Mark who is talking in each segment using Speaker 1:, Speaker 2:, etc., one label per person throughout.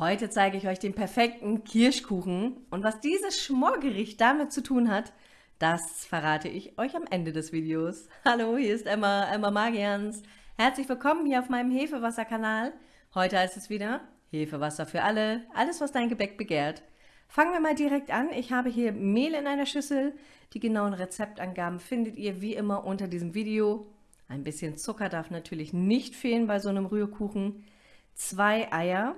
Speaker 1: Heute zeige ich euch den perfekten Kirschkuchen und was dieses Schmorgericht damit zu tun hat, das verrate ich euch am Ende des Videos. Hallo, hier ist Emma, Emma Magians. Herzlich willkommen hier auf meinem Hefewasser-Kanal. Heute heißt es wieder Hefewasser für alle, alles was dein Gebäck begehrt. Fangen wir mal direkt an. Ich habe hier Mehl in einer Schüssel. Die genauen Rezeptangaben findet ihr wie immer unter diesem Video. Ein bisschen Zucker darf natürlich nicht fehlen bei so einem Rührkuchen. Zwei Eier,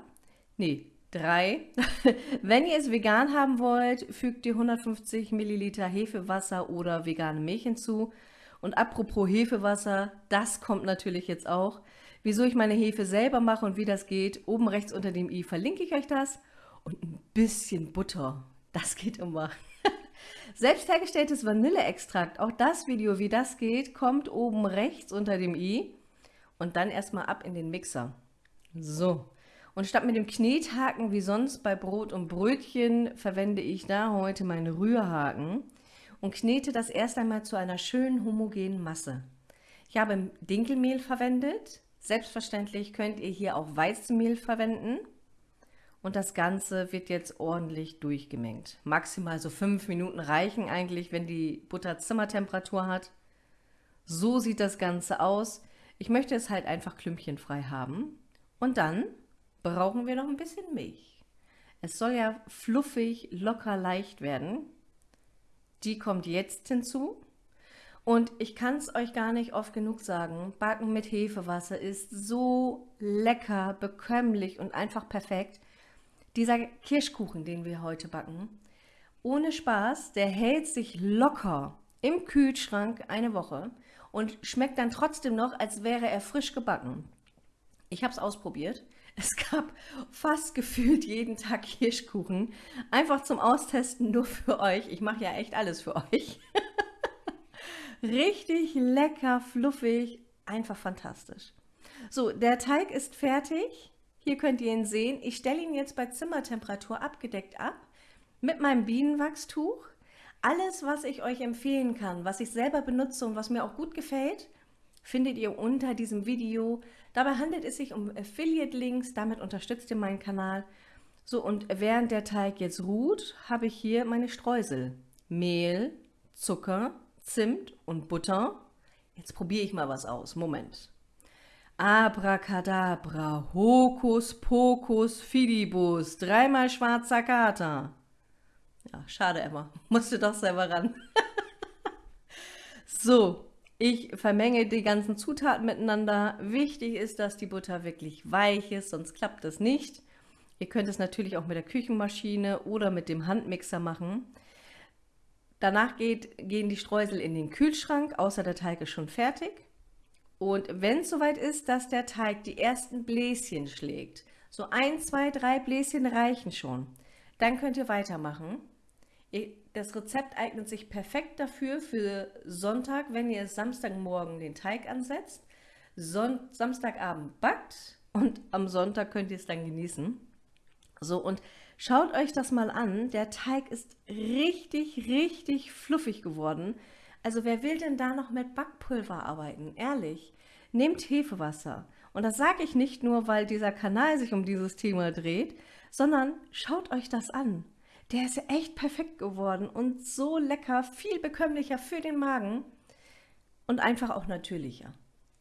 Speaker 1: nee, drei. Wenn ihr es vegan haben wollt, fügt ihr 150 Milliliter Hefewasser oder vegane Milch hinzu. Und apropos Hefewasser, das kommt natürlich jetzt auch. Wieso ich meine Hefe selber mache und wie das geht, oben rechts unter dem i verlinke ich euch das. Und ein bisschen Butter, das geht immer. Selbst hergestelltes Vanilleextrakt, auch das Video, wie das geht, kommt oben rechts unter dem i. Und dann erstmal ab in den Mixer. So, und statt mit dem Knethaken wie sonst bei Brot und Brötchen verwende ich da heute meinen Rührhaken und knete das erst einmal zu einer schönen homogenen Masse. Ich habe Dinkelmehl verwendet. Selbstverständlich könnt ihr hier auch Weizenmehl verwenden. Und das Ganze wird jetzt ordentlich durchgemengt. Maximal so fünf Minuten reichen eigentlich, wenn die Butter Zimmertemperatur hat. So sieht das Ganze aus. Ich möchte es halt einfach klümpchenfrei haben. Und dann brauchen wir noch ein bisschen Milch. Es soll ja fluffig, locker, leicht werden. Die kommt jetzt hinzu. Und ich kann es euch gar nicht oft genug sagen, Backen mit Hefewasser ist so lecker, bekömmlich und einfach perfekt. Dieser Kirschkuchen, den wir heute backen, ohne Spaß, der hält sich locker im Kühlschrank eine Woche und schmeckt dann trotzdem noch, als wäre er frisch gebacken. Ich habe es ausprobiert. Es gab fast gefühlt jeden Tag Kirschkuchen. Einfach zum Austesten nur für euch. Ich mache ja echt alles für euch. Richtig lecker, fluffig, einfach fantastisch. So, der Teig ist fertig. Hier könnt ihr ihn sehen. Ich stelle ihn jetzt bei Zimmertemperatur abgedeckt ab mit meinem Bienenwachstuch. Alles, was ich euch empfehlen kann, was ich selber benutze und was mir auch gut gefällt, findet ihr unter diesem Video. Dabei handelt es sich um Affiliate-Links, damit unterstützt ihr meinen Kanal. So, und während der Teig jetzt ruht, habe ich hier meine Streusel. Mehl, Zucker, Zimt und Butter. Jetzt probiere ich mal was aus. Moment. Abracadabra, Hokus Pokus Fidibus, dreimal schwarzer Kater. Ja, schade, Emma. Musste doch selber ran. so, ich vermenge die ganzen Zutaten miteinander. Wichtig ist, dass die Butter wirklich weich ist, sonst klappt das nicht. Ihr könnt es natürlich auch mit der Küchenmaschine oder mit dem Handmixer machen. Danach geht, gehen die Streusel in den Kühlschrank, außer der Teig ist schon fertig. Und wenn es soweit ist, dass der Teig die ersten Bläschen schlägt, so ein, zwei, drei Bläschen reichen schon, dann könnt ihr weitermachen. Das Rezept eignet sich perfekt dafür für Sonntag, wenn ihr Samstagmorgen den Teig ansetzt, Son Samstagabend backt und am Sonntag könnt ihr es dann genießen. So, und schaut euch das mal an. Der Teig ist richtig, richtig fluffig geworden. Also wer will denn da noch mit Backpulver arbeiten? Ehrlich, nehmt Hefewasser. Und das sage ich nicht nur, weil dieser Kanal sich um dieses Thema dreht, sondern schaut euch das an. Der ist echt perfekt geworden und so lecker, viel bekömmlicher für den Magen und einfach auch natürlicher.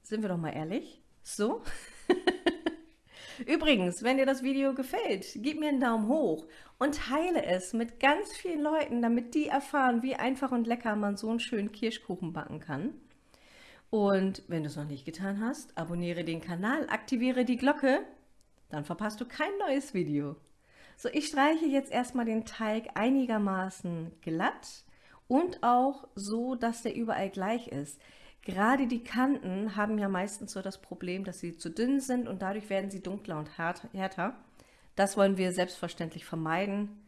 Speaker 1: Sind wir doch mal ehrlich? So? Übrigens, wenn dir das Video gefällt, gib mir einen Daumen hoch und teile es mit ganz vielen Leuten, damit die erfahren, wie einfach und lecker man so einen schönen Kirschkuchen backen kann. Und wenn du es noch nicht getan hast, abonniere den Kanal, aktiviere die Glocke, dann verpasst du kein neues Video. So, ich streiche jetzt erstmal den Teig einigermaßen glatt und auch so, dass der überall gleich ist. Gerade die Kanten haben ja meistens so das Problem, dass sie zu dünn sind und dadurch werden sie dunkler und härter. Das wollen wir selbstverständlich vermeiden.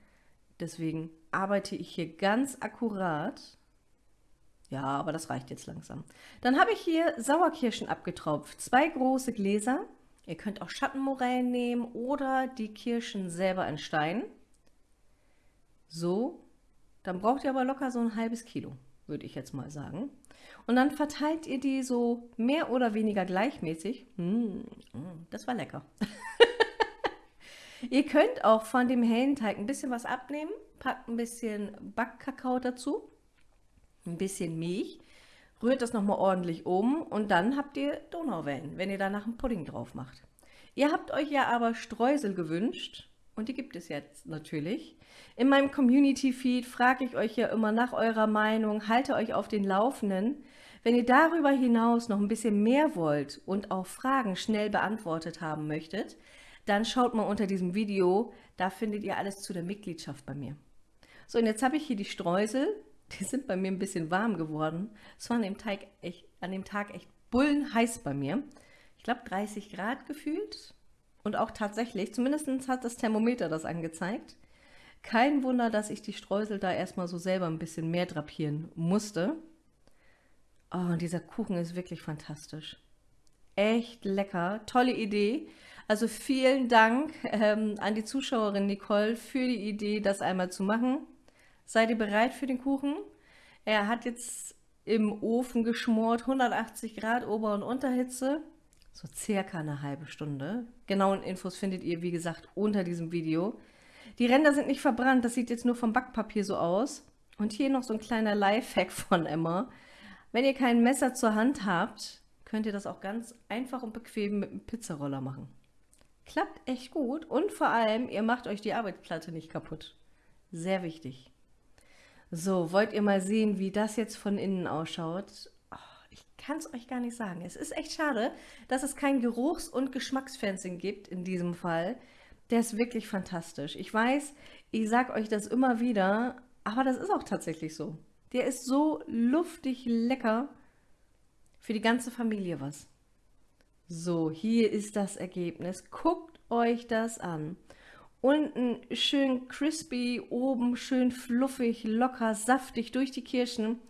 Speaker 1: Deswegen arbeite ich hier ganz akkurat. Ja, aber das reicht jetzt langsam. Dann habe ich hier Sauerkirschen abgetropft. Zwei große Gläser. Ihr könnt auch Schattenmorellen nehmen oder die Kirschen selber in Stein. So, dann braucht ihr aber locker so ein halbes Kilo, würde ich jetzt mal sagen. Und dann verteilt ihr die so mehr oder weniger gleichmäßig. Mmh, das war lecker. Ihr könnt auch von dem hellen Teig ein bisschen was abnehmen, packt ein bisschen Backkakao dazu, ein bisschen Milch, rührt das nochmal ordentlich um und dann habt ihr Donauwellen, wenn ihr danach einen Pudding drauf macht. Ihr habt euch ja aber Streusel gewünscht und die gibt es jetzt natürlich. In meinem Community-Feed frage ich euch ja immer nach eurer Meinung, halte euch auf den Laufenden. Wenn ihr darüber hinaus noch ein bisschen mehr wollt und auch Fragen schnell beantwortet haben möchtet, dann schaut mal unter diesem Video, da findet ihr alles zu der Mitgliedschaft bei mir. So, und jetzt habe ich hier die Streusel, die sind bei mir ein bisschen warm geworden. Es war an dem, Teig echt, an dem Tag echt bullenheiß bei mir. Ich glaube 30 Grad gefühlt und auch tatsächlich, zumindest hat das Thermometer das angezeigt. Kein Wunder, dass ich die Streusel da erstmal so selber ein bisschen mehr drapieren musste. Oh, dieser Kuchen ist wirklich fantastisch. Echt lecker, tolle Idee. Also vielen Dank ähm, an die Zuschauerin Nicole für die Idee, das einmal zu machen. Seid ihr bereit für den Kuchen? Er hat jetzt im Ofen geschmort, 180 Grad Ober- und Unterhitze, so circa eine halbe Stunde. Genauen Infos findet ihr, wie gesagt, unter diesem Video. Die Ränder sind nicht verbrannt, das sieht jetzt nur vom Backpapier so aus. Und hier noch so ein kleiner Lifehack von Emma. Wenn ihr kein Messer zur Hand habt, könnt ihr das auch ganz einfach und bequem mit einem Pizzaroller machen. Klappt echt gut und vor allem, ihr macht euch die Arbeitsplatte nicht kaputt. Sehr wichtig. So, wollt ihr mal sehen, wie das jetzt von innen ausschaut? Ich kann es euch gar nicht sagen. Es ist echt schade, dass es kein Geruchs- und Geschmacksfernsehen gibt in diesem Fall. Der ist wirklich fantastisch. Ich weiß, ich sage euch das immer wieder, aber das ist auch tatsächlich so. Der ist so luftig lecker. Für die ganze Familie was. So, hier ist das Ergebnis. Guckt euch das an. Unten schön crispy, oben schön fluffig, locker, saftig durch die Kirschen.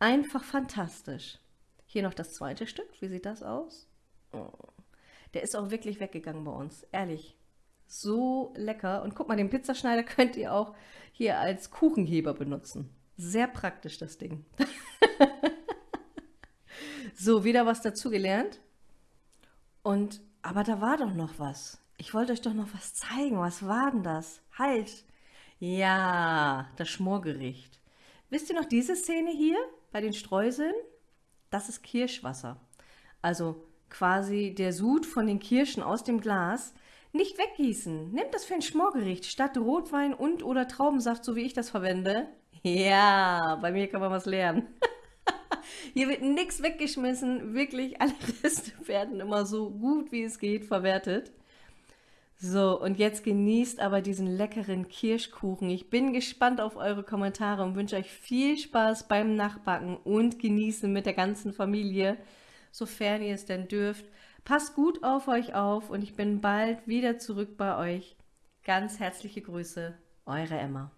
Speaker 1: Einfach fantastisch. Hier noch das zweite Stück. Wie sieht das aus? Oh. Der ist auch wirklich weggegangen bei uns. Ehrlich. So lecker. Und guck mal, den Pizzaschneider könnt ihr auch hier als Kuchenheber benutzen. Sehr praktisch, das Ding. so, wieder was dazugelernt. Und, aber da war doch noch was. Ich wollte euch doch noch was zeigen. Was war denn das? Halt! Ja, das Schmorgericht. Wisst ihr noch diese Szene hier bei den Streuseln? Das ist Kirschwasser. Also quasi der Sud von den Kirschen aus dem Glas. Nicht weggießen. Nehmt das für ein Schmorgericht statt Rotwein und oder Traubensaft, so wie ich das verwende. Ja, bei mir kann man was lernen. Hier wird nichts weggeschmissen. Wirklich, alle Reste werden immer so gut wie es geht verwertet. So, und jetzt genießt aber diesen leckeren Kirschkuchen. Ich bin gespannt auf eure Kommentare und wünsche euch viel Spaß beim Nachbacken und Genießen mit der ganzen Familie, sofern ihr es denn dürft. Passt gut auf euch auf und ich bin bald wieder zurück bei euch. Ganz herzliche Grüße, eure Emma.